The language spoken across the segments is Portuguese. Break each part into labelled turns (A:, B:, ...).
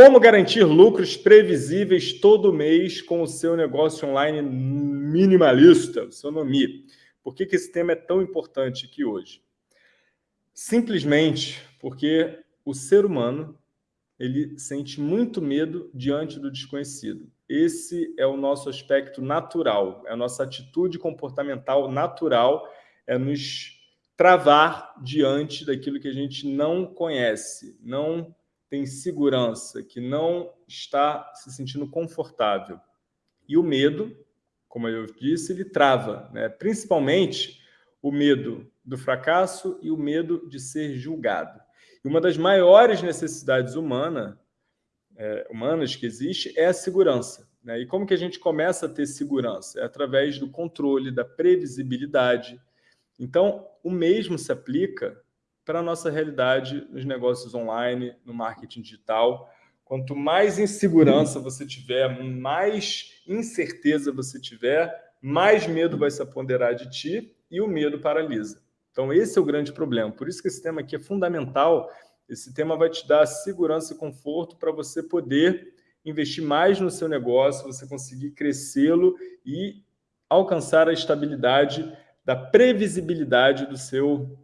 A: Como garantir lucros previsíveis todo mês com o seu negócio online minimalista, o seu Nomi? Por que, que esse tema é tão importante aqui hoje? Simplesmente porque o ser humano ele sente muito medo diante do desconhecido. Esse é o nosso aspecto natural, é a nossa atitude comportamental natural, é nos travar diante daquilo que a gente não conhece, não tem segurança, que não está se sentindo confortável. E o medo, como eu disse, ele trava, né? principalmente o medo do fracasso e o medo de ser julgado. E uma das maiores necessidades humana, é, humanas que existe é a segurança. Né? E como que a gente começa a ter segurança? É através do controle, da previsibilidade. Então, o mesmo se aplica para a nossa realidade nos negócios online, no marketing digital. Quanto mais insegurança você tiver, mais incerteza você tiver, mais medo vai se apoderar de ti e o medo paralisa. Então, esse é o grande problema. Por isso que esse tema aqui é fundamental. Esse tema vai te dar segurança e conforto para você poder investir mais no seu negócio, você conseguir crescê-lo e alcançar a estabilidade da previsibilidade do seu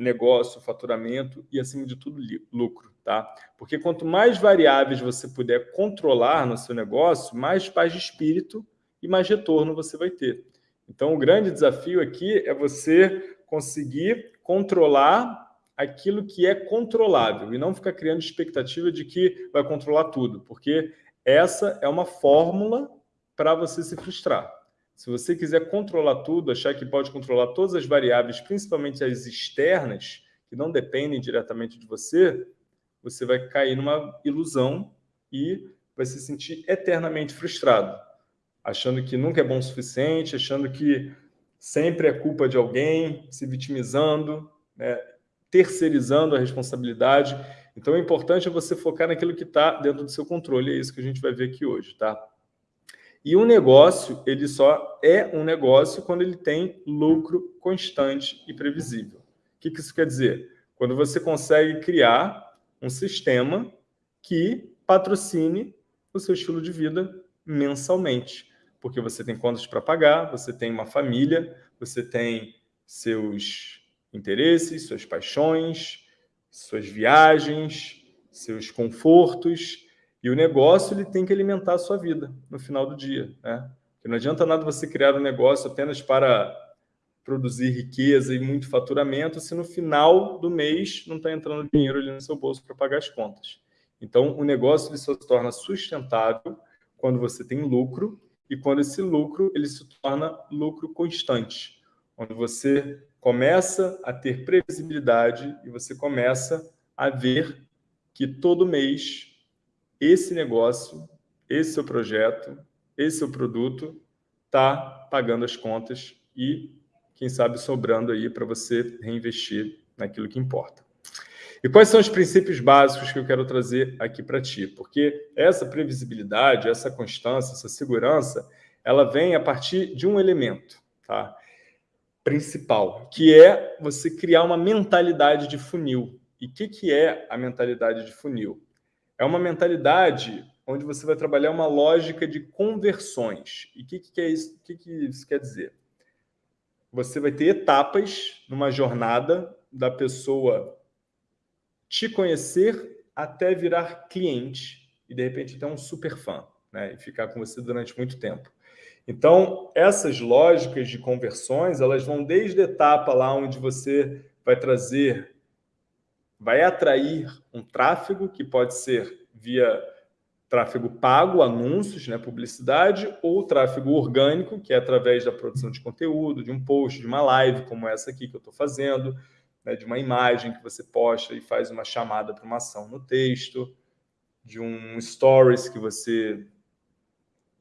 A: negócio, faturamento e, acima de tudo, lucro. Tá? Porque quanto mais variáveis você puder controlar no seu negócio, mais paz de espírito e mais retorno você vai ter. Então, o grande desafio aqui é você conseguir controlar aquilo que é controlável e não ficar criando expectativa de que vai controlar tudo, porque essa é uma fórmula para você se frustrar. Se você quiser controlar tudo, achar que pode controlar todas as variáveis, principalmente as externas, que não dependem diretamente de você, você vai cair numa ilusão e vai se sentir eternamente frustrado, achando que nunca é bom o suficiente, achando que sempre é culpa de alguém, se vitimizando, né? terceirizando a responsabilidade. Então, o importante é você focar naquilo que está dentro do seu controle, é isso que a gente vai ver aqui hoje, tá? E um negócio, ele só é um negócio quando ele tem lucro constante e previsível. O que, que isso quer dizer? Quando você consegue criar um sistema que patrocine o seu estilo de vida mensalmente. Porque você tem contas para pagar, você tem uma família, você tem seus interesses, suas paixões, suas viagens, seus confortos, e o negócio ele tem que alimentar a sua vida no final do dia. Né? Porque não adianta nada você criar um negócio apenas para produzir riqueza e muito faturamento se no final do mês não está entrando dinheiro ali no seu bolso para pagar as contas. Então, o negócio ele só se torna sustentável quando você tem lucro e quando esse lucro ele se torna lucro constante, quando você começa a ter previsibilidade e você começa a ver que todo mês esse negócio, esse seu projeto, esse seu produto está pagando as contas e, quem sabe, sobrando aí para você reinvestir naquilo que importa. E quais são os princípios básicos que eu quero trazer aqui para ti? Porque essa previsibilidade, essa constância, essa segurança, ela vem a partir de um elemento tá? principal, que é você criar uma mentalidade de funil. E o que, que é a mentalidade de funil? É uma mentalidade onde você vai trabalhar uma lógica de conversões. E o que, que, é isso? que, que isso quer dizer? Você vai ter etapas numa jornada da pessoa te conhecer até virar cliente e, de repente, até um super fã né? e ficar com você durante muito tempo. Então, essas lógicas de conversões, elas vão desde a etapa lá onde você vai trazer vai atrair um tráfego que pode ser via tráfego pago, anúncios, né, publicidade, ou tráfego orgânico, que é através da produção de conteúdo, de um post, de uma live, como essa aqui que eu estou fazendo, né, de uma imagem que você posta e faz uma chamada para uma ação no texto, de um stories que você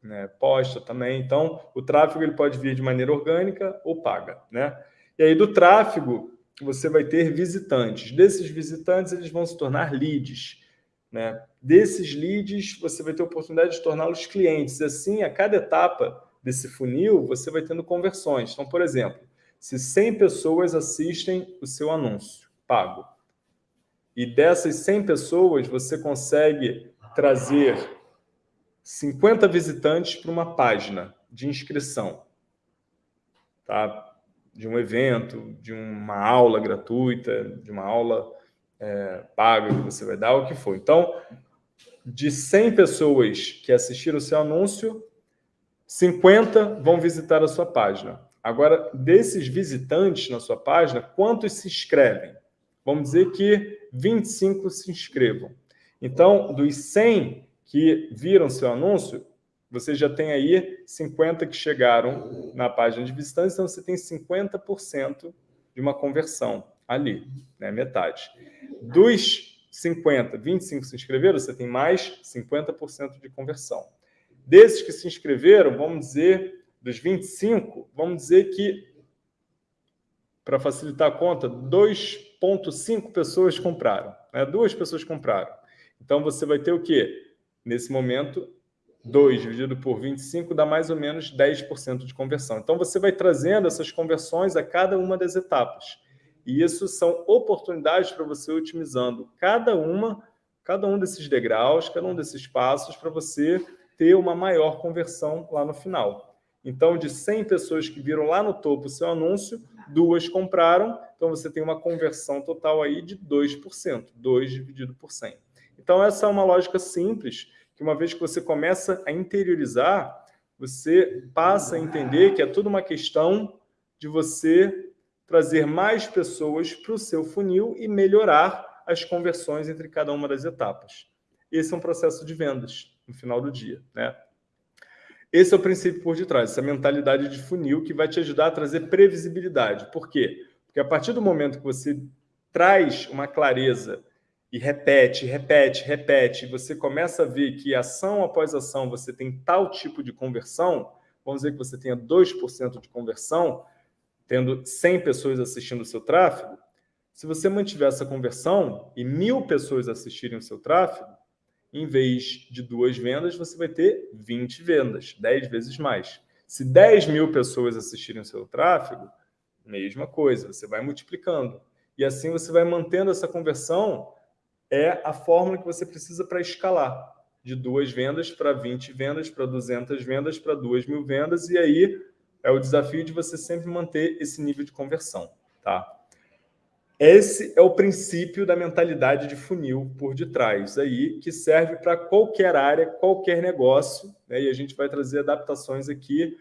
A: né, posta também. Então, o tráfego ele pode vir de maneira orgânica ou paga. Né? E aí, do tráfego, você vai ter visitantes. Desses visitantes, eles vão se tornar leads. Né? Desses leads, você vai ter a oportunidade de torná-los clientes. Assim, a cada etapa desse funil, você vai tendo conversões. Então, por exemplo, se 100 pessoas assistem o seu anúncio pago, e dessas 100 pessoas você consegue trazer 50 visitantes para uma página de inscrição, tá? De um evento, de uma aula gratuita, de uma aula é, paga que você vai dar, o que for. Então, de 100 pessoas que assistiram o seu anúncio, 50 vão visitar a sua página. Agora, desses visitantes na sua página, quantos se inscrevem? Vamos dizer que 25 se inscrevam. Então, dos 100 que viram seu anúncio, você já tem aí 50 que chegaram na página de visitantes, então você tem 50% de uma conversão ali, né? metade. Dos 50, 25 se inscreveram, você tem mais 50% de conversão. Desses que se inscreveram, vamos dizer, dos 25, vamos dizer que, para facilitar a conta, 2,5 pessoas compraram. Né? Duas pessoas compraram. Então, você vai ter o quê? Nesse momento, 2 dividido por 25 dá mais ou menos 10% de conversão. Então, você vai trazendo essas conversões a cada uma das etapas. E isso são oportunidades para você otimizando cada uma, cada um desses degraus, cada um desses passos para você ter uma maior conversão lá no final. Então, de 100 pessoas que viram lá no topo o seu anúncio, duas compraram, então você tem uma conversão total aí de 2%, 2 dividido por 100. Então, essa é uma lógica simples, que uma vez que você começa a interiorizar, você passa a entender que é tudo uma questão de você trazer mais pessoas para o seu funil e melhorar as conversões entre cada uma das etapas. Esse é um processo de vendas no final do dia. Né? Esse é o princípio por detrás, essa mentalidade de funil que vai te ajudar a trazer previsibilidade. Por quê? Porque a partir do momento que você traz uma clareza e repete, repete, repete, você começa a ver que ação após ação você tem tal tipo de conversão, vamos dizer que você tenha 2% de conversão, tendo 100 pessoas assistindo o seu tráfego, se você mantiver essa conversão e mil pessoas assistirem o seu tráfego, em vez de duas vendas, você vai ter 20 vendas, 10 vezes mais. Se 10 mil pessoas assistirem o seu tráfego, mesma coisa, você vai multiplicando. E assim você vai mantendo essa conversão, é a fórmula que você precisa para escalar. De duas vendas para 20 vendas, para 200 vendas, para 2 mil vendas, e aí é o desafio de você sempre manter esse nível de conversão. Tá? Esse é o princípio da mentalidade de funil por detrás, aí, que serve para qualquer área, qualquer negócio, né? e a gente vai trazer adaptações aqui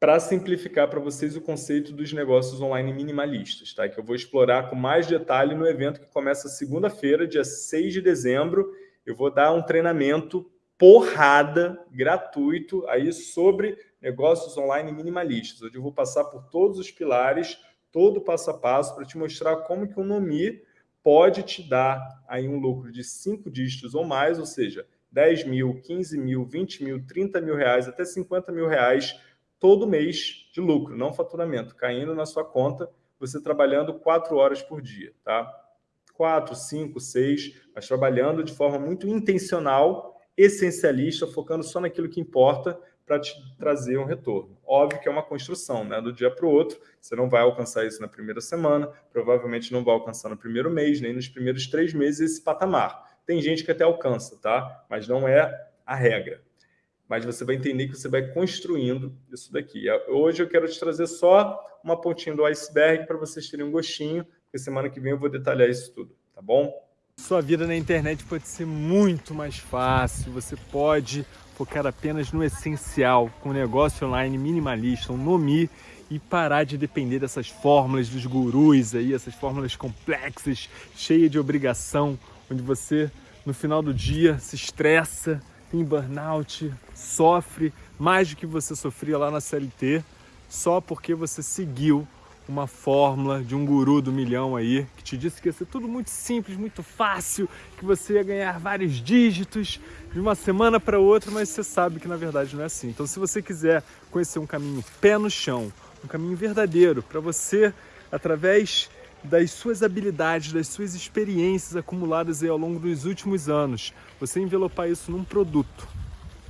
A: para simplificar para vocês o conceito dos negócios online minimalistas, tá? que eu vou explorar com mais detalhe no evento que começa segunda-feira, dia 6 de dezembro. Eu vou dar um treinamento porrada, gratuito, aí sobre negócios online minimalistas, onde eu vou passar por todos os pilares todo passo a passo para te mostrar como que o Nomi pode te dar aí um lucro de cinco dígitos ou mais, ou seja, 10 mil, 15 mil, 20 mil, 30 mil reais, até 50 mil reais todo mês de lucro, não faturamento, caindo na sua conta, você trabalhando quatro horas por dia, tá? Quatro, cinco, seis, mas trabalhando de forma muito intencional, essencialista, focando só naquilo que importa, para te trazer um retorno. Óbvio que é uma construção, né? do dia para o outro, você não vai alcançar isso na primeira semana, provavelmente não vai alcançar no primeiro mês, nem nos primeiros três meses esse patamar. Tem gente que até alcança, tá? mas não é a regra. Mas você vai entender que você vai construindo isso daqui. Hoje eu quero te trazer só uma pontinha do iceberg para vocês terem um gostinho, porque semana que vem eu vou detalhar isso tudo, tá bom?
B: Sua vida na internet pode ser muito mais fácil, você pode focar apenas no essencial, com um negócio online minimalista, um Nomi, e parar de depender dessas fórmulas dos gurus aí, essas fórmulas complexas, cheias de obrigação, onde você, no final do dia, se estressa, tem burnout, sofre mais do que você sofria lá na CLT, só porque você seguiu uma fórmula de um guru do milhão aí, que te disse que ia ser tudo muito simples, muito fácil, que você ia ganhar vários dígitos de uma semana para outra, mas você sabe que na verdade não é assim. Então se você quiser conhecer um caminho pé no chão, um caminho verdadeiro para você, através das suas habilidades, das suas experiências acumuladas ao longo dos últimos anos, você envelopar isso num produto,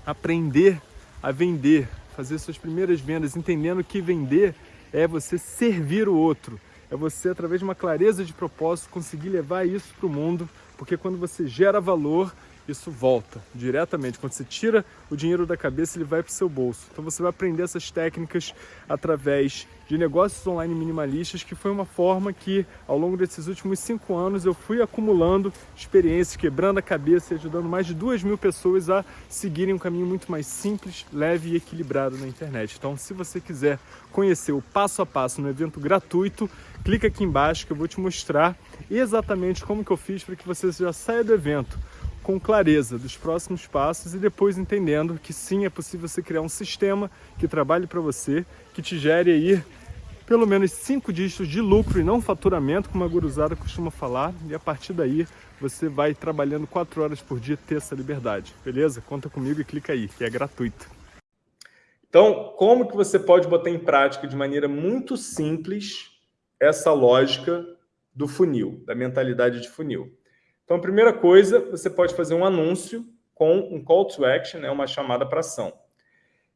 B: aprender a vender, fazer suas primeiras vendas, entendendo que vender é você servir o outro, é você, através de uma clareza de propósito, conseguir levar isso para o mundo, porque quando você gera valor, isso volta diretamente. Quando você tira o dinheiro da cabeça, ele vai para o seu bolso. Então você vai aprender essas técnicas através de negócios online minimalistas, que foi uma forma que, ao longo desses últimos cinco anos, eu fui acumulando experiências, quebrando a cabeça e ajudando mais de duas mil pessoas a seguirem um caminho muito mais simples, leve e equilibrado na internet. Então, se você quiser conhecer o passo a passo no evento gratuito, clica aqui embaixo que eu vou te mostrar exatamente como que eu fiz para que você já saia do evento com clareza dos próximos passos e depois entendendo que sim, é possível você criar um sistema que trabalhe para você, que te gere aí pelo menos cinco dígitos de lucro e não faturamento, como a guruzada costuma falar, e a partir daí você vai trabalhando quatro horas por dia ter essa liberdade, beleza? Conta comigo e clica aí, que é gratuito.
A: Então, como que você pode botar em prática de maneira muito simples essa lógica do funil, da mentalidade de funil? Então, a primeira coisa, você pode fazer um anúncio com um call to action, né, uma chamada para ação.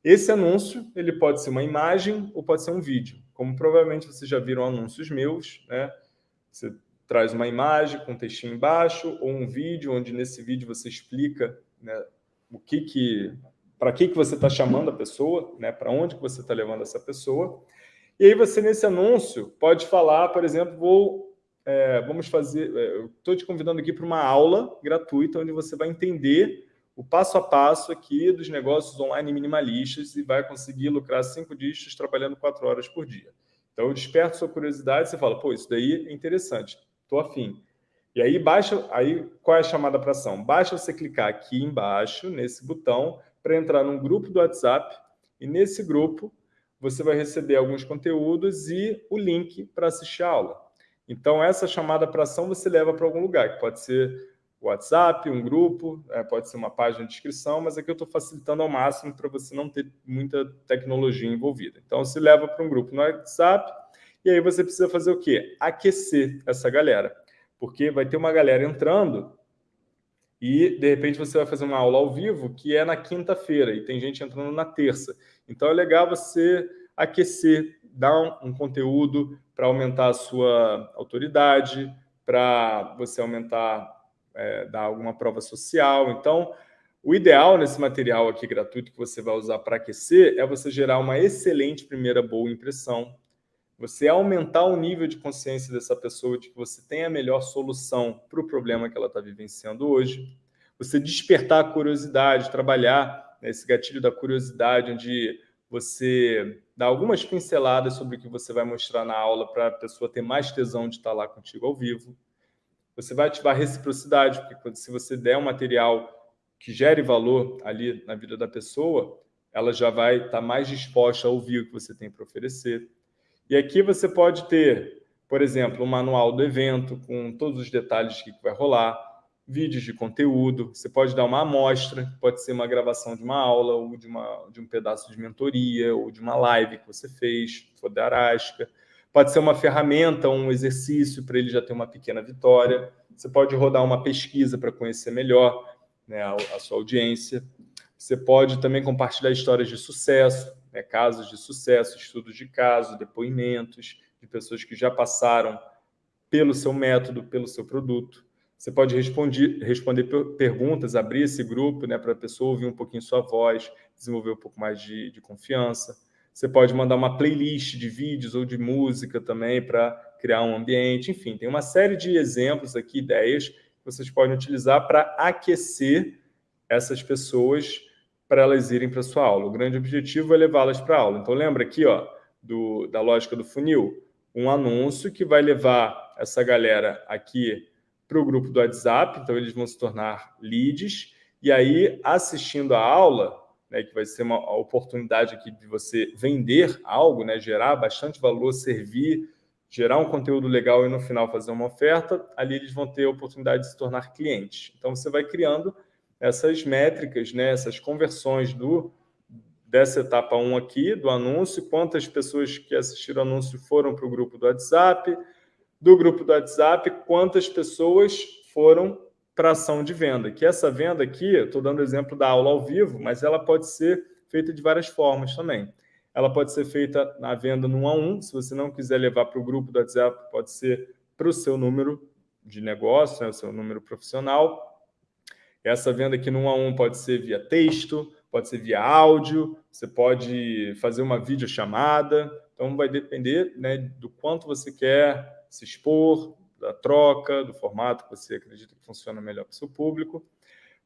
A: Esse anúncio ele pode ser uma imagem ou pode ser um vídeo. Como provavelmente vocês já viram anúncios meus, né? Você traz uma imagem com um textinho embaixo ou um vídeo onde nesse vídeo você explica né, o que que para que que você está chamando a pessoa, né? Para onde que você está levando essa pessoa. E aí você nesse anúncio pode falar, por exemplo, vou é, vamos fazer, é, estou te convidando aqui para uma aula gratuita onde você vai entender o passo a passo aqui dos negócios online minimalistas e vai conseguir lucrar cinco dígitos trabalhando quatro horas por dia. Então, eu desperto sua curiosidade, você fala, pô, isso daí é interessante, estou afim. E aí, baixa, aí qual é a chamada para ação? Basta você clicar aqui embaixo, nesse botão, para entrar num grupo do WhatsApp, e nesse grupo você vai receber alguns conteúdos e o link para assistir a aula. Então, essa chamada para ação você leva para algum lugar, que pode ser WhatsApp, um grupo, é, pode ser uma página de inscrição, mas aqui eu estou facilitando ao máximo para você não ter muita tecnologia envolvida. Então, se leva para um grupo no WhatsApp e aí você precisa fazer o quê? Aquecer essa galera. Porque vai ter uma galera entrando e, de repente, você vai fazer uma aula ao vivo que é na quinta-feira e tem gente entrando na terça. Então, é legal você aquecer, dar um, um conteúdo para aumentar a sua autoridade, para você aumentar é, dar alguma prova social. Então, o ideal nesse material aqui gratuito que você vai usar para aquecer é você gerar uma excelente primeira boa impressão, você aumentar o nível de consciência dessa pessoa de que você tem a melhor solução para o problema que ela está vivenciando hoje, você despertar a curiosidade, trabalhar nesse gatilho da curiosidade, onde você dá algumas pinceladas sobre o que você vai mostrar na aula para a pessoa ter mais tesão de estar lá contigo ao vivo. Você vai ativar reciprocidade, porque se você der um material que gere valor ali na vida da pessoa, ela já vai estar mais disposta a ouvir o que você tem para oferecer. E aqui você pode ter, por exemplo, um manual do evento com todos os detalhes que vai rolar, vídeos de conteúdo, você pode dar uma amostra, pode ser uma gravação de uma aula, ou de, uma, de um pedaço de mentoria, ou de uma live que você fez, for da Arasca. Pode ser uma ferramenta, um exercício para ele já ter uma pequena vitória. Você pode rodar uma pesquisa para conhecer melhor né, a, a, sua audiência. Você pode também compartilhar histórias de sucesso, né, casos de sucesso, estudos de caso, depoimentos de pessoas que já passaram pelo seu método, pelo seu produto. Você pode responder, perguntas, abrir esse grupo né, para a pessoa ouvir um pouquinho sua voz, desenvolver um pouco mais de, de confiança. Você pode mandar uma playlist de vídeos ou de música também para criar um ambiente. Enfim, tem uma série de exemplos aqui, ideias que vocês podem utilizar para aquecer essas pessoas para elas irem para sua aula. O grande objetivo é levá-las para a aula. Então, lembra aqui ó, do, da lógica do funil? Um anúncio que vai levar essa galera aqui para o grupo do WhatsApp, então eles vão se tornar leads, e aí, assistindo a aula, né, que vai ser uma oportunidade aqui de você vender algo, né, gerar bastante valor, servir, gerar um conteúdo legal e no final fazer uma oferta, ali eles vão ter a oportunidade de se tornar clientes. Então você vai criando essas métricas, né, essas conversões do dessa etapa 1 aqui, do anúncio, quantas pessoas que assistiram o anúncio foram para o grupo do WhatsApp, do grupo do WhatsApp, quantas pessoas foram para ação de venda. Que essa venda aqui, estou dando exemplo da aula ao vivo, mas ela pode ser feita de várias formas também. Ela pode ser feita na venda no 1 a 1, se você não quiser levar para o grupo do WhatsApp, pode ser para o seu número de negócio, né, o seu número profissional. Essa venda aqui no 1 a 1 pode ser via texto, pode ser via áudio, você pode fazer uma videochamada. Então, vai depender né, do quanto você quer se expor, da troca, do formato que você acredita que funciona melhor para o seu público.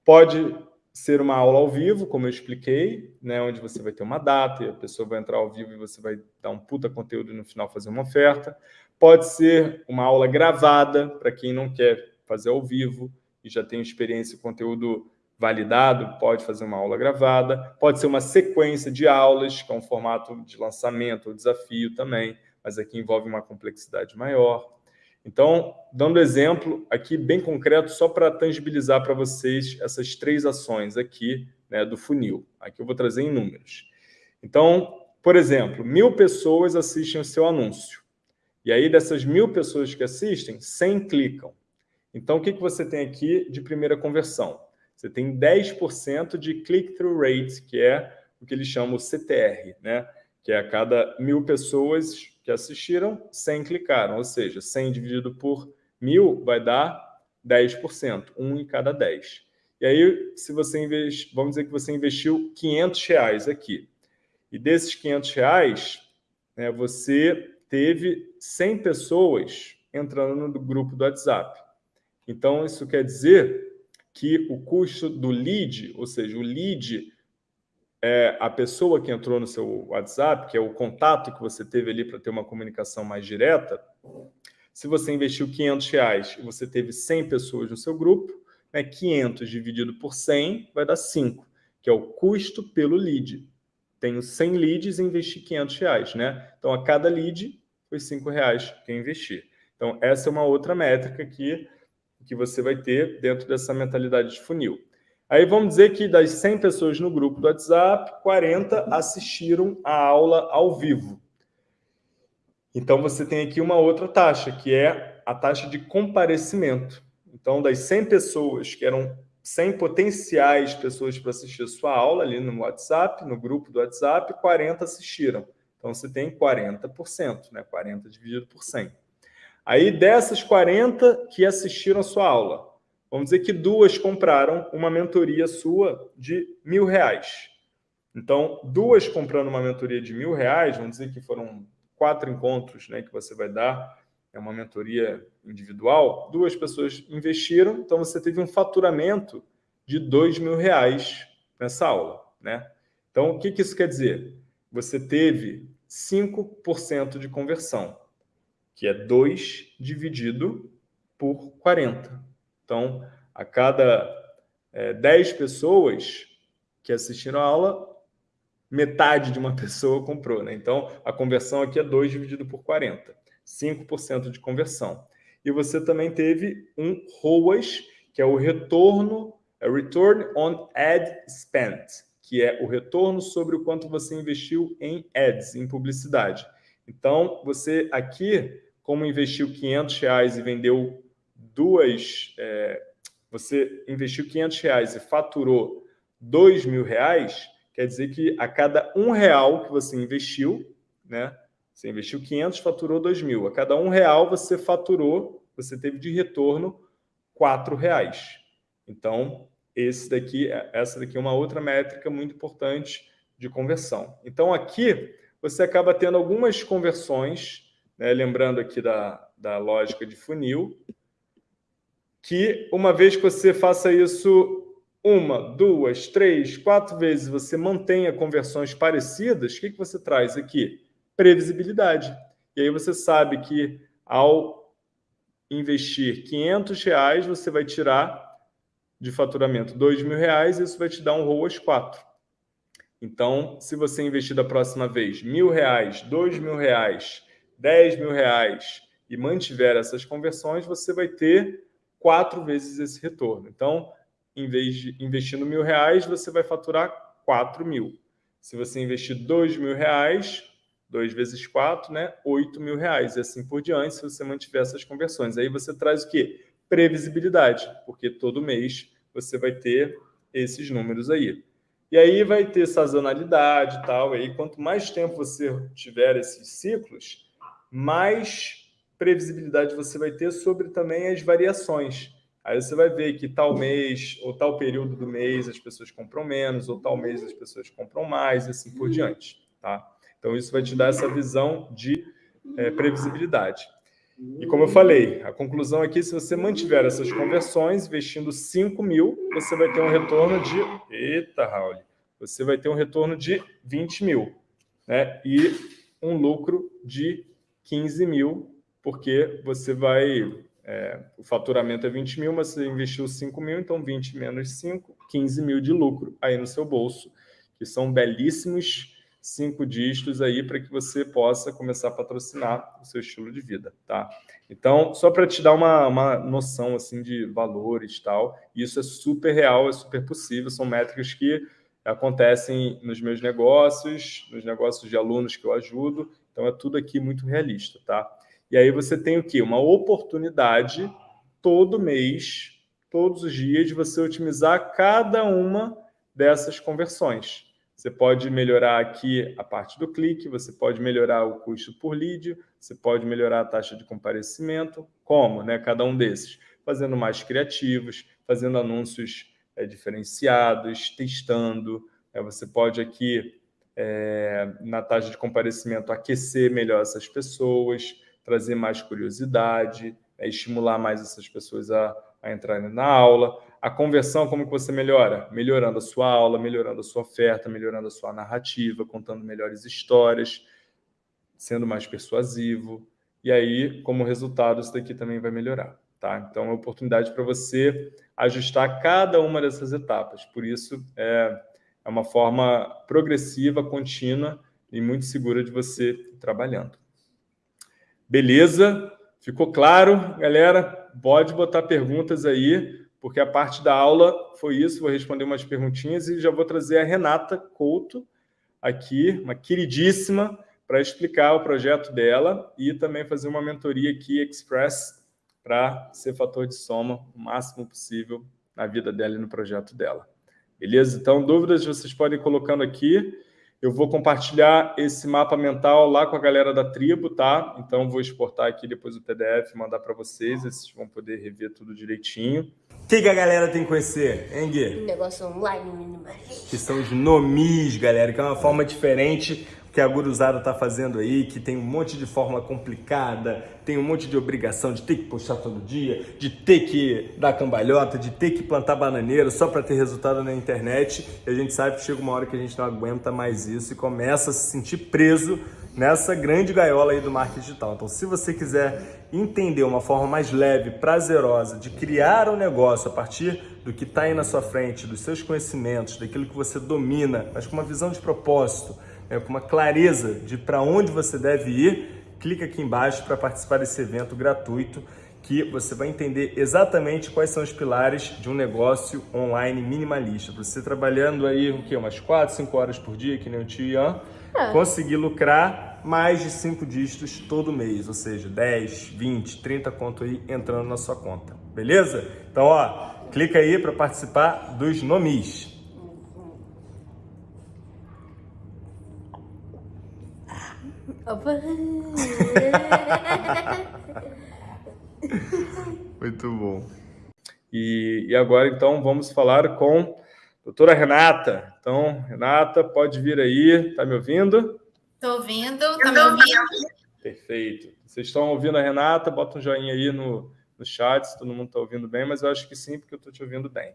A: Pode ser uma aula ao vivo, como eu expliquei, né, onde você vai ter uma data e a pessoa vai entrar ao vivo e você vai dar um puta conteúdo e no final fazer uma oferta. Pode ser uma aula gravada, para quem não quer fazer ao vivo e já tem experiência e conteúdo validado, pode fazer uma aula gravada. Pode ser uma sequência de aulas, que é um formato de lançamento ou desafio também, mas aqui envolve uma complexidade maior. Então, dando exemplo aqui bem concreto, só para tangibilizar para vocês essas três ações aqui né, do funil. Aqui eu vou trazer em números. Então, por exemplo, mil pessoas assistem o seu anúncio. E aí, dessas mil pessoas que assistem, 100 clicam. Então, o que, que você tem aqui de primeira conversão? Você tem 10% de click-through rate, que é o que eles chamam o CTR, né? que é a cada mil pessoas que assistiram, 100 clicaram. Ou seja, 100 dividido por mil vai dar 10%, um em cada 10. E aí, se você investe, vamos dizer que você investiu 500 reais aqui. E desses 500 reais, né, você teve 100 pessoas entrando no grupo do WhatsApp. Então, isso quer dizer que o custo do lead, ou seja, o lead é a pessoa que entrou no seu WhatsApp, que é o contato que você teve ali para ter uma comunicação mais direta, se você investiu 500 reais e você teve 100 pessoas no seu grupo, né, 500 dividido por 100 vai dar 5, que é o custo pelo lead. Tenho 100 leads e investi 500 reais, né? Então, a cada lead foi 5 reais que eu investi. Então, essa é uma outra métrica que, que você vai ter dentro dessa mentalidade de funil. Aí vamos dizer que das 100 pessoas no grupo do WhatsApp, 40 assistiram a aula ao vivo. Então você tem aqui uma outra taxa, que é a taxa de comparecimento. Então, das 100 pessoas, que eram 100 potenciais pessoas para assistir a sua aula ali no WhatsApp, no grupo do WhatsApp, 40 assistiram. Então você tem 40%, né? 40 dividido por 100. Aí dessas 40 que assistiram a sua aula, Vamos dizer que duas compraram uma mentoria sua de mil reais. Então, duas comprando uma mentoria de mil reais, vamos dizer que foram quatro encontros né, que você vai dar, é uma mentoria individual, duas pessoas investiram, então você teve um faturamento de dois mil reais nessa aula. Né? Então, o que, que isso quer dizer? Você teve 5% de conversão, que é 2 dividido por 40. Então, a cada é, 10 pessoas que assistiram a aula, metade de uma pessoa comprou. Né? Então, a conversão aqui é 2 dividido por 40. 5% de conversão. E você também teve um ROAS, que é o retorno, é Return on Ad Spent, que é o retorno sobre o quanto você investiu em ads, em publicidade. Então, você aqui, como investiu 500 reais e vendeu duas, é, você investiu 500 reais e faturou 2 mil reais, quer dizer que a cada um real que você investiu, né, você investiu 500, faturou 2 mil. A cada um real você faturou, você teve de retorno 4 reais. Então, esse daqui, essa daqui é uma outra métrica muito importante de conversão. Então, aqui você acaba tendo algumas conversões, né, lembrando aqui da, da lógica de funil, que uma vez que você faça isso uma, duas, três, quatro vezes, você mantenha conversões parecidas, o que, que você traz aqui? Previsibilidade. E aí você sabe que ao investir 500 reais, você vai tirar de faturamento 2 mil reais, isso vai te dar um ROAS 4. Então, se você investir da próxima vez mil reais, dois mil reais, dez mil reais e mantiver essas conversões, você vai ter quatro vezes esse retorno. Então, em vez de investindo mil reais, você vai faturar quatro mil. Se você investir dois mil reais, dois vezes quatro, né? Oito mil reais e assim por diante, se você mantiver essas conversões. Aí você traz o quê? Previsibilidade, porque todo mês você vai ter esses números aí. E aí vai ter sazonalidade e tal. E aí, quanto mais tempo você tiver esses ciclos, mais previsibilidade você vai ter sobre também as variações. Aí você vai ver que tal mês ou tal período do mês as pessoas compram menos, ou tal mês as pessoas compram mais, e assim por diante. Tá? Então, isso vai te dar essa visão de é, previsibilidade. E como eu falei, a conclusão aqui, se você mantiver essas conversões, investindo 5 mil, você vai ter um retorno de... Eita, Raul! Você vai ter um retorno de 20 mil. Né? E um lucro de 15 mil, porque você vai... É, o faturamento é 20 mil, mas você investiu 5 mil, então 20 menos 5, 15 mil de lucro aí no seu bolso, que são belíssimos cinco dígitos aí para que você possa começar a patrocinar o seu estilo de vida, tá? Então, só para te dar uma, uma noção assim de valores e tal, isso é super real, é super possível, são métricas que acontecem nos meus negócios, nos negócios de alunos que eu ajudo, então é tudo aqui muito realista, tá? E aí você tem o quê? Uma oportunidade todo mês, todos os dias, de você otimizar cada uma dessas conversões. Você pode melhorar aqui a parte do clique, você pode melhorar o custo por lead, você pode melhorar a taxa de comparecimento. Como? Né? Cada um desses. Fazendo mais criativos, fazendo anúncios é, diferenciados, testando. É, você pode aqui, é, na taxa de comparecimento, aquecer melhor essas pessoas, trazer mais curiosidade, é, estimular mais essas pessoas a, a entrarem na aula. A conversão, como que você melhora? Melhorando a sua aula, melhorando a sua oferta, melhorando a sua narrativa, contando melhores histórias, sendo mais persuasivo. E aí, como resultado, isso daqui também vai melhorar. Tá? Então, é uma oportunidade para você ajustar cada uma dessas etapas. Por isso, é, é uma forma progressiva, contínua e muito segura de você ir trabalhando. Beleza? Ficou claro, galera? Pode botar perguntas aí porque a parte da aula foi isso, vou responder umas perguntinhas e já vou trazer a Renata Couto aqui, uma queridíssima, para explicar o projeto dela e também fazer uma mentoria aqui express para ser fator de soma o máximo possível na vida dela e no projeto dela. Beleza? Então, dúvidas vocês podem ir colocando aqui. Eu vou compartilhar esse mapa mental lá com a galera da tribo, tá? Então, vou exportar aqui depois o PDF, mandar para vocês, vocês vão poder rever tudo direitinho. O que, que, a galera tem que conhecer, hein, Gui?
C: Um negócio online minimalista.
A: Que são os nomis, galera, que é uma forma diferente que a Guruzada tá fazendo aí, que tem um monte de fórmula complicada, tem um monte de obrigação de ter que postar todo dia, de ter que dar cambalhota, de ter que plantar bananeira só para ter resultado na internet. E a gente sabe que chega uma hora que a gente não aguenta mais isso e começa a se sentir preso nessa grande gaiola aí do marketing digital. Então, se você quiser entender uma forma mais leve, prazerosa de criar um negócio a partir do que está aí na sua frente, dos seus conhecimentos, daquilo que você domina, mas com uma visão de propósito, né, com uma clareza de para onde você deve ir, clica aqui embaixo para participar desse evento gratuito que você vai entender exatamente quais são os pilares de um negócio online minimalista. Você trabalhando aí o quê? umas 4, 5 horas por dia, que nem o tio Ian, é. conseguir lucrar mais de 5 dígitos todo mês, ou seja, 10, 20, 30 conto aí entrando na sua conta, beleza? Então, ó, clica aí para participar dos nomis. Muito bom. E, e agora, então, vamos falar com Doutora Renata. Então, Renata, pode vir aí. Está me ouvindo?
D: Estou ouvindo. Está me ouvindo?
A: Perfeito. Vocês estão ouvindo a Renata? Bota um joinha aí no, no chat se todo mundo está ouvindo bem, mas eu acho que sim, porque eu estou te ouvindo bem.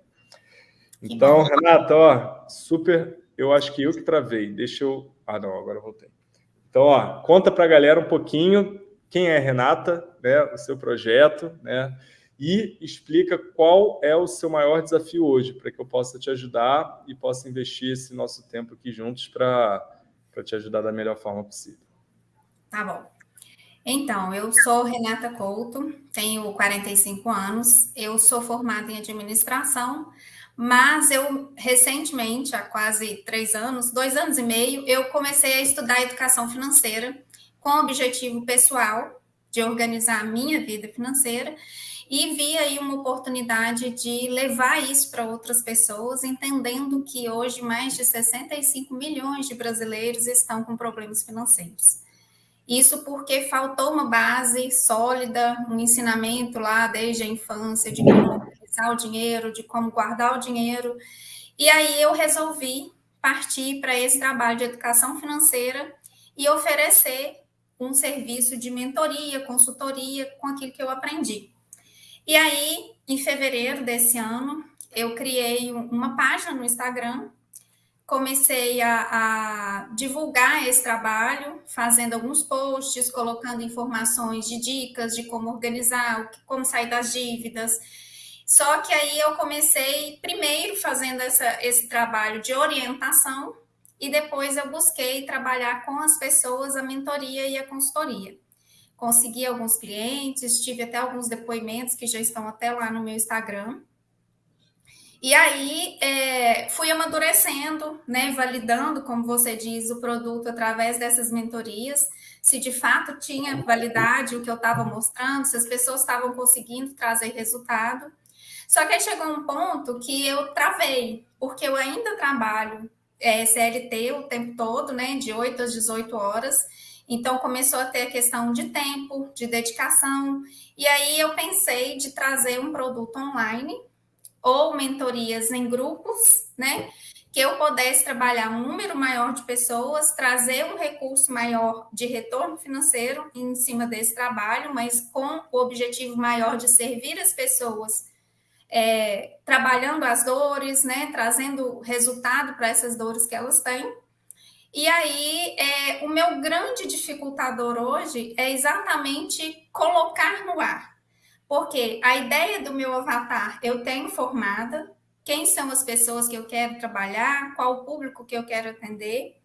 A: Então, Renata, ó, super. Eu acho que eu que travei. Deixa eu. Ah, não, agora eu voltei. Então, ó, conta para a galera um pouquinho quem é a Renata, né, o seu projeto, né? e explica qual é o seu maior desafio hoje, para que eu possa te ajudar e possa investir esse nosso tempo aqui juntos para te ajudar da melhor forma possível.
D: Tá bom. Então, eu sou Renata Couto, tenho 45 anos, eu sou formada em administração, mas eu recentemente, há quase três anos, dois anos e meio, eu comecei a estudar educação financeira com o objetivo pessoal de organizar a minha vida financeira e vi aí uma oportunidade de levar isso para outras pessoas, entendendo que hoje mais de 65 milhões de brasileiros estão com problemas financeiros. Isso porque faltou uma base sólida, um ensinamento lá desde a infância de utilizar o dinheiro, de como guardar o dinheiro. E aí eu resolvi partir para esse trabalho de educação financeira e oferecer um serviço de mentoria, consultoria com aquilo que eu aprendi. E aí, em fevereiro desse ano, eu criei uma página no Instagram, comecei a, a, divulgar esse trabalho, fazendo alguns posts, colocando informações de dicas de como organizar, como sair das dívidas. Só que aí eu comecei primeiro fazendo essa, esse trabalho de orientação e depois eu busquei trabalhar com as pessoas a mentoria e a consultoria. Consegui alguns clientes, tive até alguns depoimentos que já estão até lá no meu Instagram. E aí é, fui amadurecendo, né, validando, como você diz, o produto através dessas mentorias, se de fato tinha validade o que eu estava mostrando, se as pessoas estavam conseguindo trazer resultado. Só que aí chegou um ponto que eu travei, porque eu ainda trabalho é, CLT o tempo todo, né, de 8 às 18 horas. Então começou a ter a questão de tempo, de dedicação, e aí eu pensei de trazer um produto online ou mentorias em grupos, né? Que eu pudesse trabalhar um número maior de pessoas, trazer um recurso maior de retorno financeiro em cima desse trabalho, mas com o objetivo maior de servir as pessoas é, trabalhando as dores, né, trazendo resultado para essas dores que elas têm. E aí, é, o meu grande dificultador hoje é exatamente colocar no ar. Porque a ideia do meu avatar eu tenho formada, quem são as pessoas que eu quero trabalhar, qual o público que eu quero atender.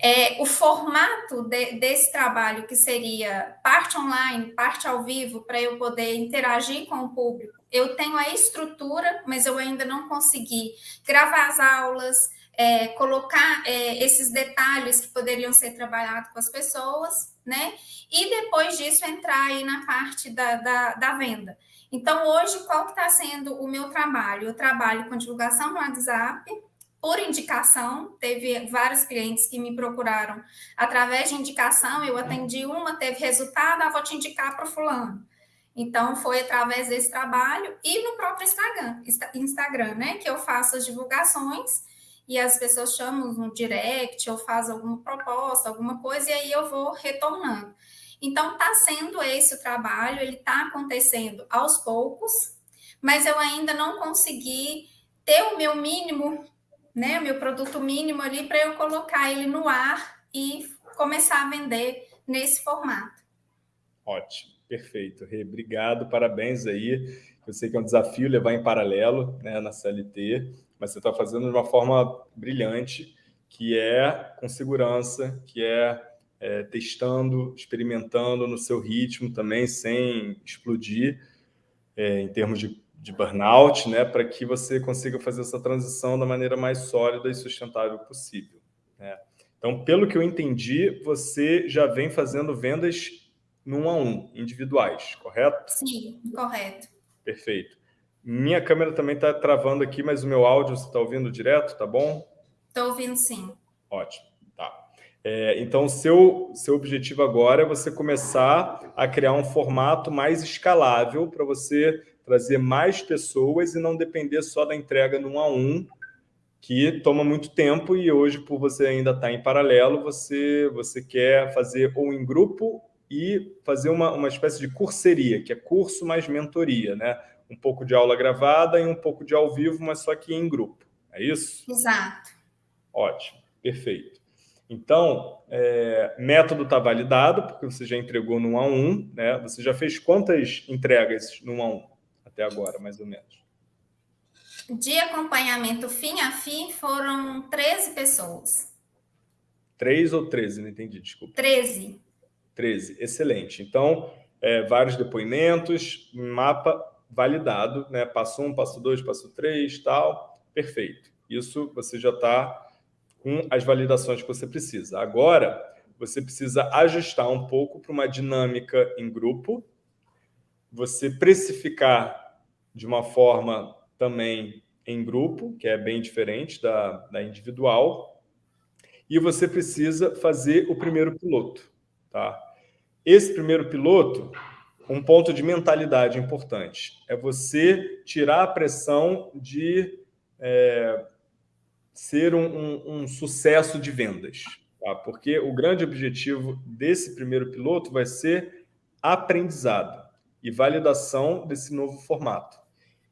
D: É, o formato de, desse trabalho, que seria parte online, parte ao vivo, para eu poder interagir com o público, eu tenho a estrutura, mas eu ainda não consegui gravar as aulas, é, colocar é, esses detalhes que poderiam ser trabalhados com as pessoas, né? E depois disso entrar aí na parte da, da, da venda. Então, hoje, qual que está sendo o meu trabalho? Eu trabalho com divulgação no WhatsApp, por indicação, teve vários clientes que me procuraram através de indicação, eu atendi uma, teve resultado, ah, vou te indicar para o fulano. Então, foi através desse trabalho e no próprio Instagram, Instagram, né, que eu faço as divulgações e as pessoas chamam no direct ou fazem alguma proposta, alguma coisa, e aí eu vou retornando. Então, está sendo esse o trabalho, ele está acontecendo aos poucos, mas eu ainda não consegui ter o meu mínimo né, meu produto mínimo ali para eu colocar ele no ar e começar a vender nesse formato.
A: Ótimo, perfeito. Rê, obrigado, parabéns aí. Eu sei que é um desafio levar em paralelo né, na CLT, mas você está fazendo de uma forma brilhante, que é com segurança, que é, é testando, experimentando no seu ritmo também, sem explodir é, em termos de de burnout, né, para que você consiga fazer essa transição da maneira mais sólida e sustentável possível. Né? Então, pelo que eu entendi, você já vem fazendo vendas no um a um, individuais, correto?
D: Sim, correto.
A: Perfeito. Minha câmera também está travando aqui, mas o meu áudio você está ouvindo direto, tá bom?
D: Estou ouvindo sim.
A: Ótimo, tá. É, então, seu, seu objetivo agora é você começar a criar um formato mais escalável para você trazer mais pessoas e não depender só da entrega no um a um, que toma muito tempo e hoje, por você ainda estar tá em paralelo, você, você quer fazer ou em grupo e fazer uma, uma espécie de curseria, que é curso mais mentoria, né? Um pouco de aula gravada e um pouco de ao vivo, mas só que em grupo. É isso?
D: Exato.
A: Ótimo, perfeito. Então, é, método está validado, porque você já entregou no 1 a 1, né? Você já fez quantas entregas no 1 a 1? até agora, mais ou menos?
D: De acompanhamento fim a fim foram 13 pessoas.
A: Três ou 13? Não entendi, desculpa.
D: 13.
A: 13, excelente. Então, é, vários depoimentos, mapa validado, né? Passo 1, um, passo 2, passo 3, tal. Perfeito. Isso você já está com as validações que você precisa. Agora, você precisa ajustar um pouco para uma dinâmica em grupo, você precificar de uma forma também em grupo, que é bem diferente da, da individual, e você precisa fazer o primeiro piloto. Tá? Esse primeiro piloto, um ponto de mentalidade importante. É você tirar a pressão de é, ser um, um, um, sucesso de vendas. Tá? Porque o grande objetivo desse primeiro piloto vai ser aprendizado e validação desse novo formato.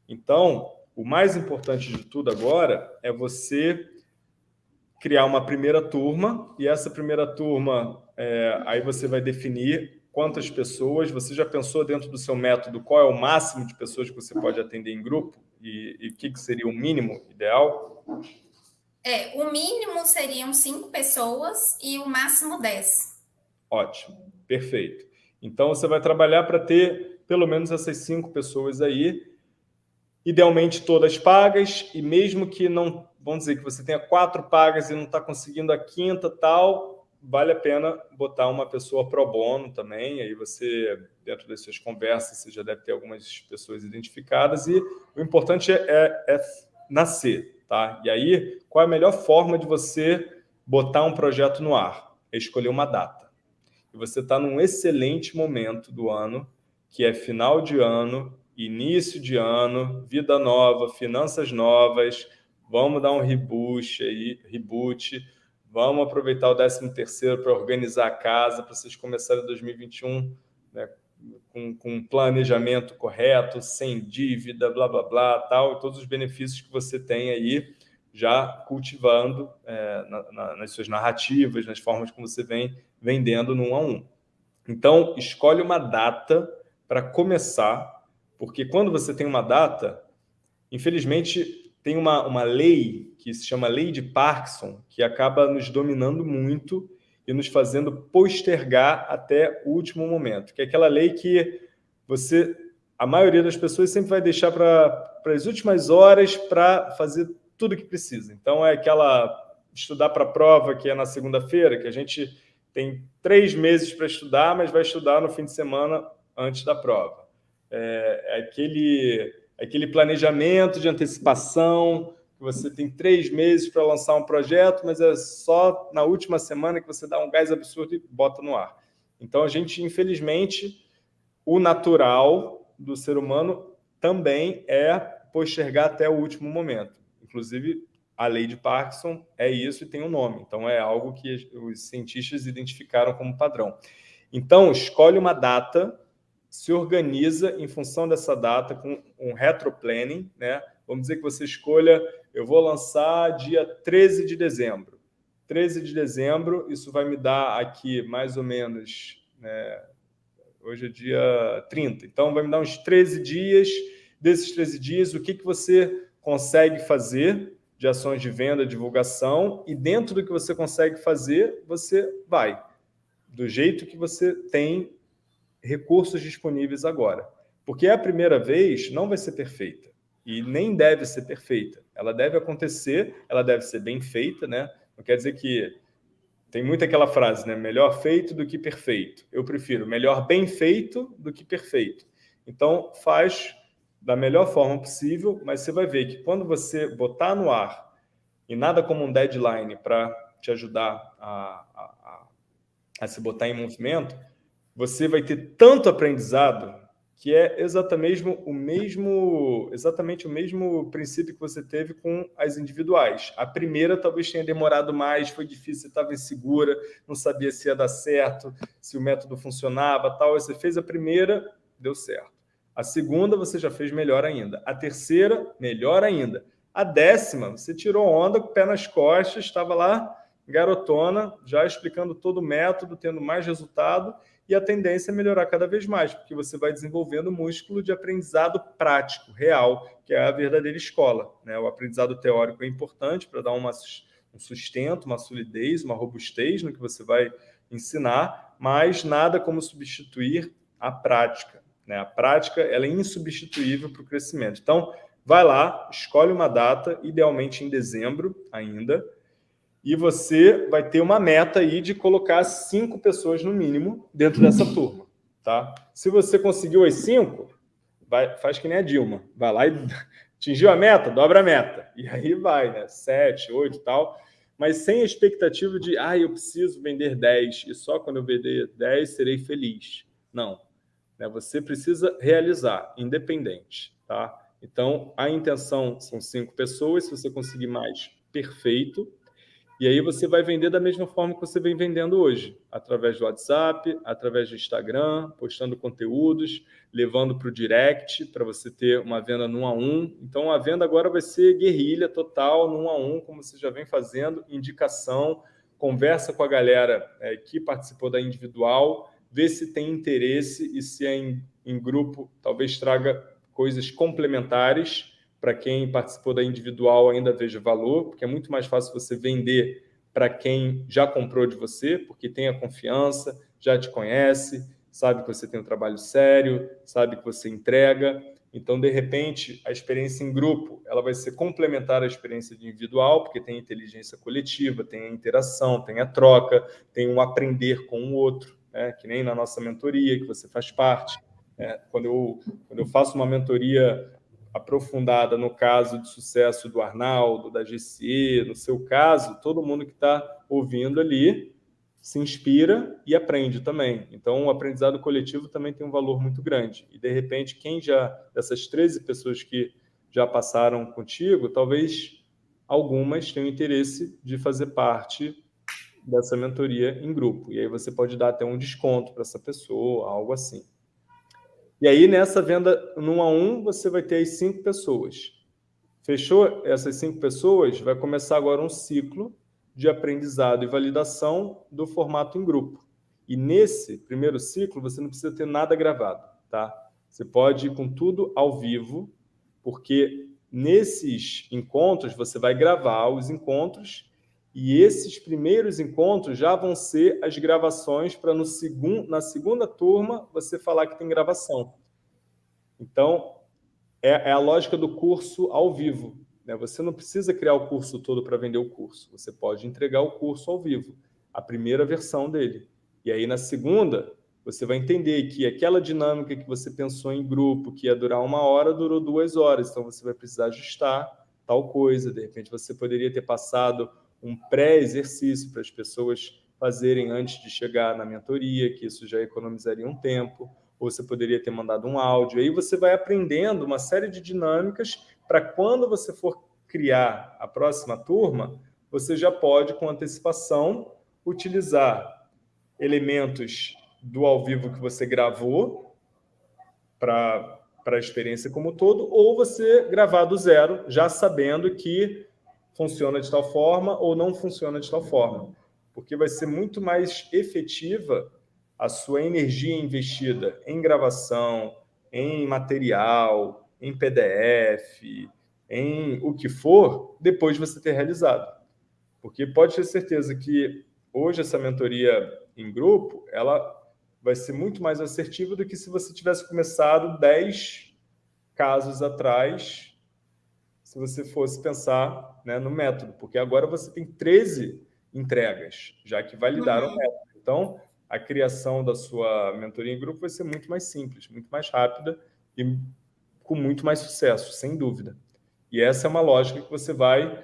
A: Então, o mais importante de tudo agora é você criar uma primeira turma, e essa primeira turma, é, aí você vai definir quantas pessoas, você já pensou dentro do seu método qual é o máximo de pessoas que você pode atender em grupo e o que, que seria o mínimo ideal?
D: É, o mínimo seriam cinco pessoas e o máximo dez.
A: Ótimo, perfeito. Então, você vai trabalhar para ter pelo menos essas cinco pessoas aí, idealmente todas pagas, e mesmo que não vamos dizer que você tenha quatro pagas e não está conseguindo a quinta tal, vale a pena botar uma pessoa pro bono também, aí você, dentro das suas conversas, você já deve ter algumas pessoas identificadas, e o importante é, é, é nascer, tá? E aí, qual é a melhor forma de você botar um projeto no ar? É escolher uma data. E você está num excelente momento do ano, que é final de ano, início de ano, vida nova, finanças novas, vamos dar um reboot aí, reboot, vamos aproveitar o 13 terceiro para organizar a casa, para vocês começarem 2021 né, com, com um planejamento correto, sem dívida, blá, blá, blá, tal, e todos os benefícios que você tem aí já cultivando é, na, na, nas suas narrativas, nas formas como você vem vendendo no um a um. Então, escolhe uma data para começar, porque quando você tem uma data, infelizmente, tem uma, uma lei que se chama Lei de Parkinson, que acaba nos dominando muito e nos fazendo postergar até o último momento, que é aquela lei que você, a maioria das pessoas sempre vai deixar para as últimas horas para fazer tudo que precisa. Então, é aquela estudar para a prova que é na segunda-feira, que a gente tem três meses para estudar, mas vai estudar no fim de semana antes da prova. É, é aquele aquele planejamento de antecipação, que você tem três meses para lançar um projeto, mas é só na última semana que você dá um gás absurdo e bota no ar. Então, a gente, infelizmente, o natural do ser humano também é postergar até o último momento. Inclusive, a lei de Parkinson é isso e tem um nome. Então, é algo que os cientistas identificaram como padrão. Então, escolhe uma data se organiza em função dessa data com um retroplanning, né? Vamos dizer que você escolha, eu vou lançar dia 13 de dezembro. 13 de dezembro, isso vai me dar aqui mais ou menos, né? hoje é dia 30, então vai me dar uns 13 dias. Desses 13 dias, o que, que você consegue fazer de ações de venda, divulgação, e dentro do que você consegue fazer, você vai. Do jeito que você tem recursos disponíveis agora. Porque a primeira vez não vai ser perfeita e nem deve ser perfeita. Ela deve acontecer, ela deve ser bem feita, né? Não quer dizer que tem muito aquela frase, né? Melhor feito do que perfeito. Eu prefiro melhor bem feito do que perfeito. Então, faz da melhor forma possível, mas você vai ver que quando você botar no ar e nada como um deadline para te ajudar a, a, a, a se botar em movimento, você vai ter tanto aprendizado que é exatamente o mesmo, exatamente o mesmo princípio que você teve com as individuais. A primeira talvez tenha demorado mais, foi difícil, estava insegura, não sabia se ia dar certo, se o método funcionava, tal. Você fez a primeira, deu certo. A segunda você já fez melhor ainda. A terceira, melhor ainda. A décima, você tirou onda pé nas costas, estava lá garotona, já explicando todo o método, tendo mais resultado e a tendência é melhorar cada vez mais, porque você vai desenvolvendo músculo de aprendizado prático, real, que é a verdadeira escola. Né? O aprendizado teórico é importante para dar uma, um sustento, uma solidez, uma robustez no que você vai ensinar, mas nada como substituir a prática. Né? A prática ela é insubstituível para o crescimento. Então, vai lá, escolhe uma data, idealmente em dezembro ainda, e você vai ter uma meta aí de colocar cinco pessoas no mínimo dentro dessa turma, tá? Se você conseguiu as cinco, vai, faz que nem a Dilma, vai lá e atingiu a meta, dobra a meta, e aí vai, né? Sete, oito tal, mas sem a expectativa de, ah, eu preciso vender dez, e só quando eu vender dez serei feliz. Não. Né? Você precisa realizar, independente. Tá? Então, a intenção são cinco pessoas, se você conseguir mais, perfeito. E aí você vai vender da mesma forma que você vem vendendo hoje, através do WhatsApp, através do Instagram, postando conteúdos, levando para o direct para você ter uma venda 1 a 1. Então a venda agora vai ser guerrilha total, 1 a 1, como você já vem fazendo, indicação, conversa com a galera é, que participou da individual, vê se tem interesse e se é em, em grupo, talvez traga coisas complementares para quem participou da individual ainda veja valor, porque é muito mais fácil você vender para quem já comprou de você, porque tem a confiança, já te conhece, sabe que você tem um trabalho sério, sabe que você entrega. Então, de repente, a experiência em grupo ela vai ser complementar à experiência individual, porque tem inteligência coletiva, tem a interação, tem a troca, tem um aprender com o outro, né? que nem na nossa mentoria, que você faz parte. É, quando, eu, quando eu faço uma mentoria aprofundada no caso de sucesso do Arnaldo, da GCE, no seu caso, todo mundo que está ouvindo ali se inspira e aprende também. Então, o aprendizado coletivo também tem um valor muito grande. E, de repente, quem já, dessas 13 pessoas que já passaram contigo, talvez algumas tenham interesse de fazer parte dessa mentoria em grupo. E aí você pode dar até um desconto para essa pessoa, algo assim. E aí, nessa venda num a um, você vai ter as cinco pessoas. Fechou essas cinco pessoas, vai começar agora um ciclo de aprendizado e validação do formato em grupo. E nesse primeiro ciclo, você não precisa ter nada gravado, tá? Você pode ir com tudo ao vivo, porque nesses encontros você vai gravar os encontros e esses primeiros encontros já vão ser as gravações para no segundo, na segunda turma você falar que tem gravação. Então, é, é a lógica do curso ao vivo. Né? Você não precisa criar o curso todo para vender o curso. Você pode entregar o curso ao vivo, a primeira versão dele. E aí, na segunda, você vai entender que aquela dinâmica que você pensou em grupo, que ia durar uma hora, durou duas horas. Então, você vai precisar ajustar tal coisa. De repente, você poderia ter passado um pré-exercício para as pessoas fazerem antes de chegar na mentoria, que isso já economizaria um tempo, ou você poderia ter mandado um áudio. Aí você vai aprendendo uma série de dinâmicas para quando você for criar a próxima turma, você já pode, com antecipação, utilizar elementos do ao vivo que você gravou para a experiência como todo, ou você gravar do zero, já sabendo que funciona de tal forma ou não funciona de tal forma. Porque vai ser muito mais efetiva a sua energia investida em gravação, em material, em PDF, em o que for, depois de você ter realizado. Porque pode ter certeza que hoje essa mentoria em grupo, ela vai ser muito mais assertiva do que se você tivesse começado 10 casos atrás se você fosse pensar né, no método, porque agora você tem 13 entregas, já que validaram uhum. o método. Então, a criação da sua mentoria em grupo vai ser muito mais simples, muito mais rápida e com muito mais sucesso, sem dúvida. E essa é uma lógica que você vai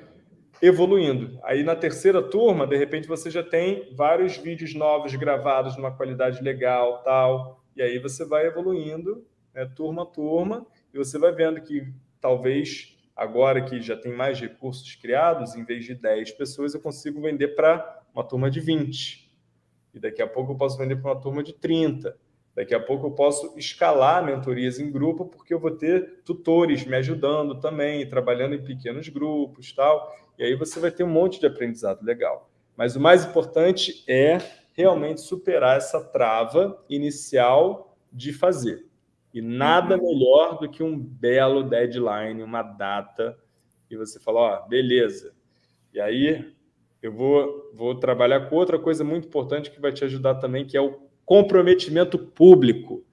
A: evoluindo. Aí na terceira turma, de repente você já tem vários vídeos novos gravados numa qualidade legal, tal, e aí você vai evoluindo, né, turma a turma, e você vai vendo que talvez Agora que já tem mais recursos criados, em vez de 10 pessoas, eu consigo vender para uma turma de 20. E daqui a pouco eu posso vender para uma turma de 30. Daqui a pouco eu posso escalar mentorias em grupo, porque eu vou ter tutores me ajudando também, trabalhando em pequenos grupos tal. E aí você vai ter um monte de aprendizado legal. Mas o mais importante é realmente superar essa trava inicial de fazer. E nada uhum. melhor do que um belo deadline, uma data, e você fala, ó, beleza. E aí eu vou, vou trabalhar com outra coisa muito importante que vai te ajudar também, que é o comprometimento público.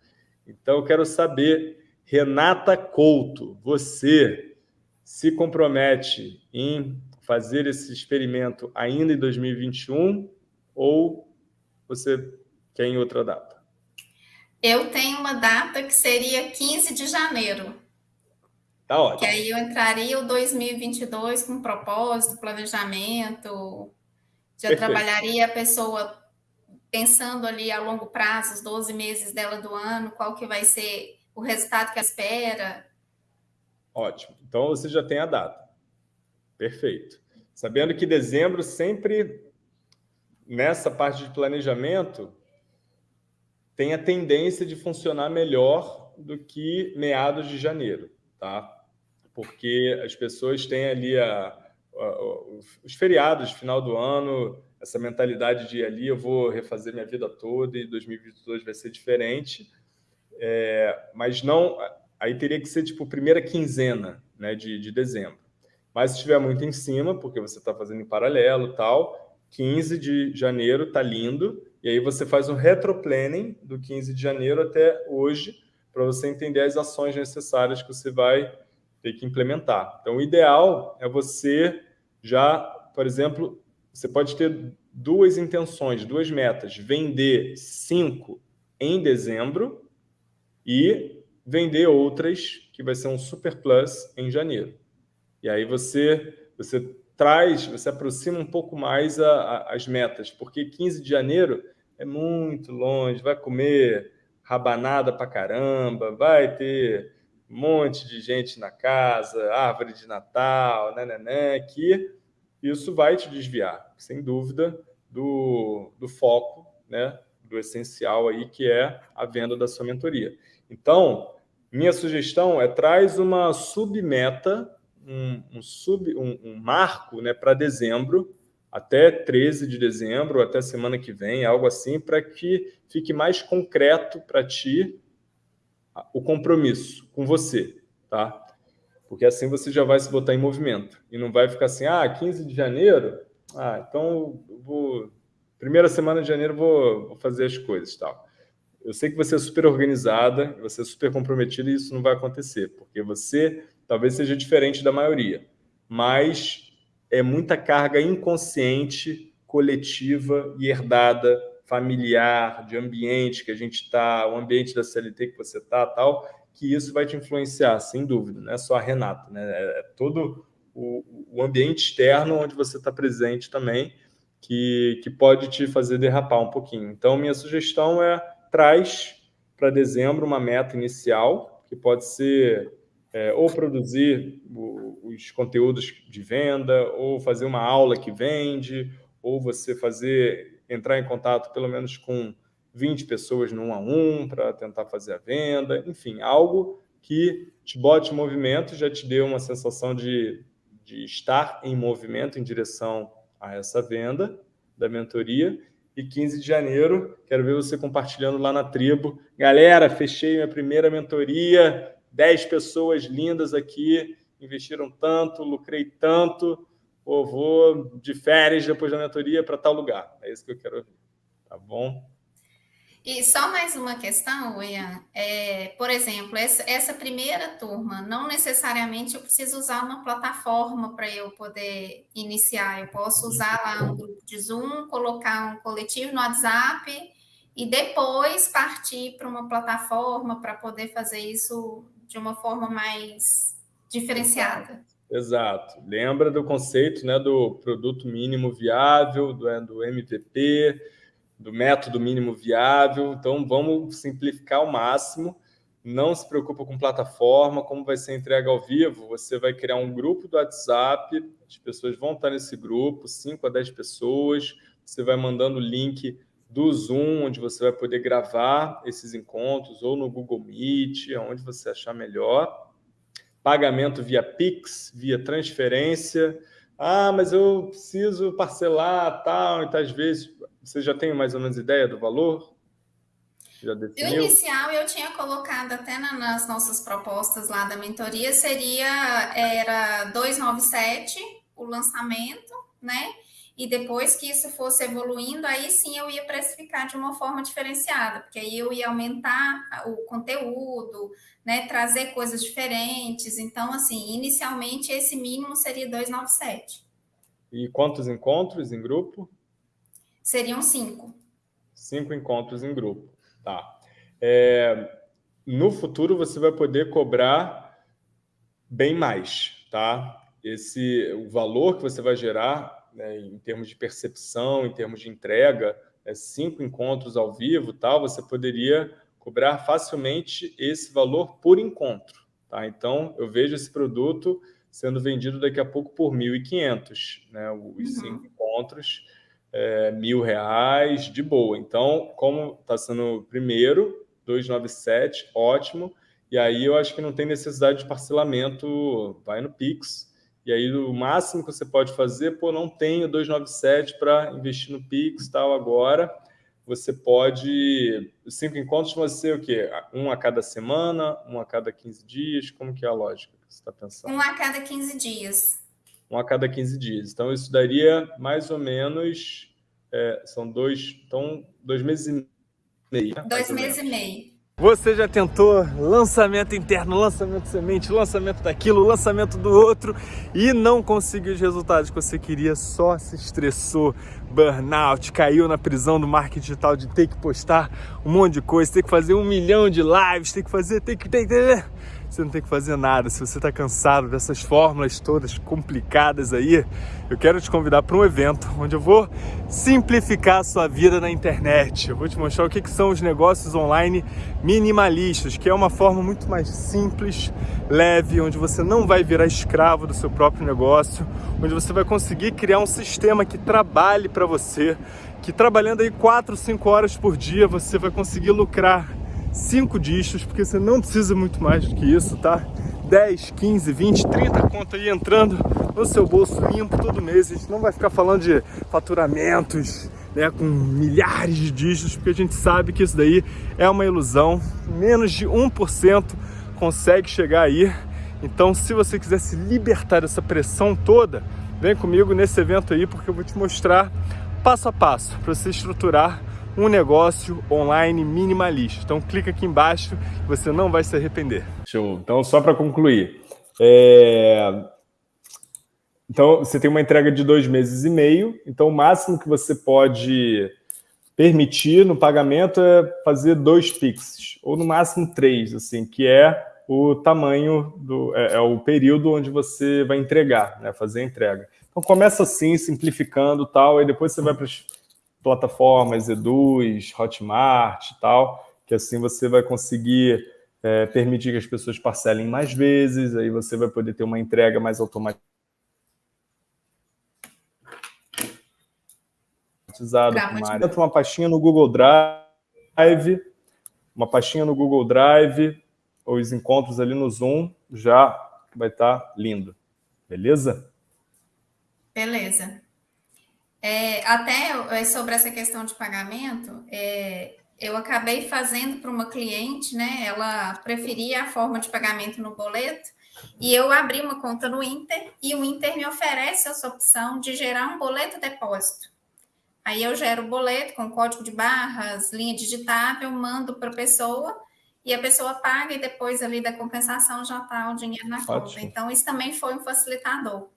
A: Então eu quero saber, Renata Couto, você se compromete em fazer esse experimento ainda em 2021 ou você quer em outra data?
D: Eu tenho uma data que seria 15 de janeiro.
A: Tá ótimo.
D: Que aí eu entraria o 2022 com propósito, planejamento. Já Perfeito. trabalharia a pessoa pensando ali a longo prazo, os 12 meses dela do ano, qual que vai ser o resultado que ela espera?
A: Ótimo. Então você já tem a data. Perfeito. Sabendo que dezembro sempre, nessa parte de planejamento, tem a tendência de funcionar melhor do que meados de janeiro, tá? Porque as pessoas têm ali a, a, os feriados final do ano, essa mentalidade de ali eu vou refazer minha vida toda e 2022 vai ser diferente, é, mas não, aí teria que ser tipo primeira quinzena né, de, de dezembro. Mas se estiver muito em cima, porque você está fazendo em paralelo tal, 15 de janeiro está lindo, e aí você faz um retroplanning do 15 de janeiro até hoje, para você entender as ações necessárias que você vai ter que implementar. Então, o ideal é você já, por exemplo, você pode ter duas intenções, duas metas. Vender cinco em dezembro e vender outras, que vai ser um super plus em janeiro. E aí você, você traz, você aproxima um pouco mais a, a, as metas, porque 15 de janeiro é muito longe, vai comer rabanada pra caramba, vai ter um monte de gente na casa, árvore de Natal, né, que isso vai te desviar, sem dúvida, do, do foco, né, do essencial aí, que é a venda da sua mentoria. Então, minha sugestão é traz uma submeta, um, um, sub, um, um marco né, para dezembro, até 13 de dezembro, até semana que vem, algo assim, para que fique mais concreto para ti o compromisso com você, tá? Porque assim você já vai se botar em movimento. E não vai ficar assim, ah, 15 de janeiro, ah, então vou... Primeira semana de janeiro vou, vou fazer as coisas tal. Eu sei que você é super organizada, você é super comprometida e isso não vai acontecer, porque você talvez seja diferente da maioria. Mas é muita carga inconsciente, coletiva e herdada, familiar, de ambiente que a gente está, o ambiente da CLT que você está tal, que isso vai te influenciar, sem dúvida, não é só a Renata, né? é, é todo o, o ambiente externo onde você está presente também, que, que pode te fazer derrapar um pouquinho. Então, minha sugestão é traz para dezembro uma meta inicial, que pode ser é, ou produzir os conteúdos de venda, ou fazer uma aula que vende, ou você fazer entrar em contato pelo menos com 20 pessoas no um a um para tentar fazer a venda, enfim, algo que te bote em movimento, já te dê uma sensação de, de estar em movimento em direção a essa venda da mentoria. E 15 de janeiro, quero ver você compartilhando lá na tribo. Galera, fechei minha primeira mentoria, 10 pessoas lindas aqui, investiram tanto, lucrei tanto, ou vou de férias depois da mentoria para tal lugar. É isso que eu quero ouvir. Tá bom?
D: E só mais uma questão, Ian. É, por exemplo, essa, primeira turma, não necessariamente eu preciso usar uma plataforma para eu poder iniciar. Eu posso usar lá um grupo de Zoom, colocar um coletivo no WhatsApp e depois partir para uma plataforma para poder fazer isso de uma forma mais diferenciada.
A: Exato. Lembra do conceito né, do produto mínimo viável, do, é, do MVP, do método mínimo viável. Então, vamos simplificar ao máximo. Não se preocupa com plataforma, como vai ser entrega ao vivo. Você vai criar um grupo do WhatsApp, as pessoas vão estar nesse grupo, 5 a 10 pessoas. Você vai mandando o link do Zoom, onde você vai poder gravar esses encontros, ou no Google Meet, onde você achar melhor. Pagamento via Pix, via transferência. Ah, mas eu preciso parcelar tal, e às vezes você já tem mais ou menos ideia do valor?
D: Já definiu? O inicial eu tinha colocado até nas nossas propostas lá da mentoria, seria era 297 o lançamento, né? E depois que isso fosse evoluindo, aí sim eu ia precificar de uma forma diferenciada, porque aí eu ia aumentar o conteúdo, né, trazer coisas diferentes. Então, assim, inicialmente esse mínimo seria 297.
A: E quantos encontros em grupo?
D: Seriam cinco.
A: Cinco encontros em grupo. Tá. É, no futuro, você vai poder cobrar bem mais, tá? Esse, o valor que você vai gerar né, em termos de percepção, em termos de entrega, é, cinco encontros ao vivo, tal, você poderia cobrar facilmente esse valor por encontro. Tá? Então, eu vejo esse produto sendo vendido daqui a pouco por 1.500, né? os uhum. cinco encontros, é, mil reais, de boa. Então, como está sendo o primeiro, 297, ótimo, e aí eu acho que não tem necessidade de parcelamento, vai no Pix, e aí o máximo que você pode fazer, pô, não tenho 297 para investir no Pix tal agora, você pode, cinco encontros vão ser o quê? Um a cada semana, um a cada 15 dias, como que é a lógica que você está pensando?
D: Um a cada 15 dias.
A: Um a cada 15 dias. Então, isso daria mais ou menos, é, são dois, então, dois meses e meio.
D: Né? Dois meses e meio.
B: Você já tentou lançamento interno, lançamento semente, lançamento daquilo, lançamento do outro e não conseguiu os resultados que você queria, só se estressou, burnout, caiu na prisão do marketing digital de ter que postar um monte de coisa, ter que fazer um milhão de lives, ter que fazer, ter que... Ter, ter, você não tem que fazer nada. Se você está cansado dessas fórmulas todas complicadas aí, eu quero te convidar para um evento onde eu vou simplificar a sua vida na internet. Eu vou te mostrar o que, que são os negócios online minimalistas, que é uma forma muito mais simples, leve, onde você não vai virar escravo do seu próprio negócio, onde você vai conseguir criar um sistema que trabalhe para você, que trabalhando aí 4, 5 horas por dia você vai conseguir lucrar cinco discos, porque você não precisa muito mais do que isso, tá? 10, 15, 20, 30 conto aí entrando no seu bolso limpo todo mês. A gente não vai ficar falando de faturamentos, né, com milhares de dígitos, porque a gente sabe que isso daí é uma ilusão. Menos de 1% consegue chegar aí. Então, se você quiser se libertar dessa pressão toda, vem comigo nesse evento aí, porque eu vou te mostrar passo a passo para você estruturar um negócio online minimalista. Então clica aqui embaixo, você não vai se arrepender.
A: Show. Então só para concluir, é... então você tem uma entrega de dois meses e meio. Então o máximo que você pode permitir no pagamento é fazer dois Pix, ou no máximo três, assim, que é o tamanho do é, é o período onde você vai entregar, né, fazer a entrega. Então começa assim, simplificando tal, e depois você vai para plataformas, Eduz, Hotmart e tal, que assim você vai conseguir é, permitir que as pessoas parcelem mais vezes, aí você vai poder ter uma entrega mais automatizada uma, uma pastinha no Google Drive, uma pastinha no Google Drive, os encontros ali no Zoom, já vai estar tá lindo. Beleza?
D: Beleza. É, até é, sobre essa questão de pagamento, é, eu acabei fazendo para uma cliente, né? Ela preferia a forma de pagamento no boleto, e eu abri uma conta no Inter, e o Inter me oferece essa opção de gerar um boleto depósito. Aí eu gero o boleto com código de barras, linha digitável, mando para a pessoa, e a pessoa paga, e depois ali da compensação já está o dinheiro na Ótimo. conta. Então, isso também foi um facilitador.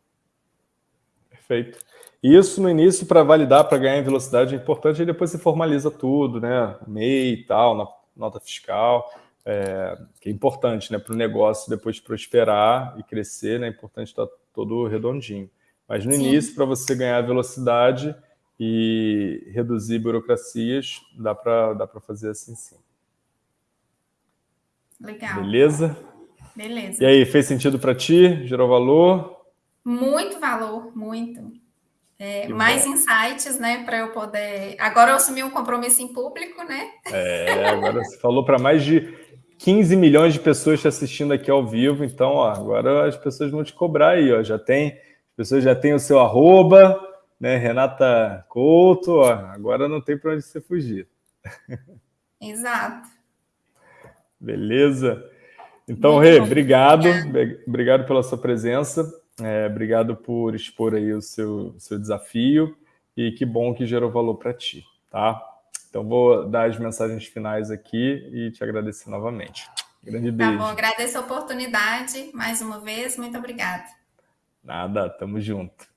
A: Perfeito. Isso no início, para validar, para ganhar em velocidade, é importante, e depois você formaliza tudo, né? MEI e tal, na nota fiscal, é, que é importante né? para o negócio depois prosperar e crescer, né? é importante estar todo redondinho. Mas no Sim. início, para você ganhar velocidade e reduzir burocracias, dá para dá fazer assim sim.
D: Legal.
A: Beleza?
D: Beleza.
A: E aí, fez sentido para ti? Gerou valor?
D: Muito valor, muito. É, mais bom. insights, né, para eu poder. Agora eu assumi um compromisso em público, né?
A: É, agora você falou para mais de 15 milhões de pessoas te assistindo aqui ao vivo, então, ó, agora as pessoas vão te cobrar aí, ó. Já tem, as pessoas já têm o seu arroba, né, Renata Couto, ó, agora não tem para onde você fugir.
D: Exato.
A: Beleza? Então, Rê, obrigado, obrigado pela sua presença. É, obrigado por expor aí o seu, seu desafio e que bom que gerou valor para ti, tá? Então vou dar as mensagens finais aqui e te agradecer novamente. Grande beijo.
D: Tá bom, agradeço a oportunidade mais uma vez, muito obrigada.
A: Nada, tamo junto.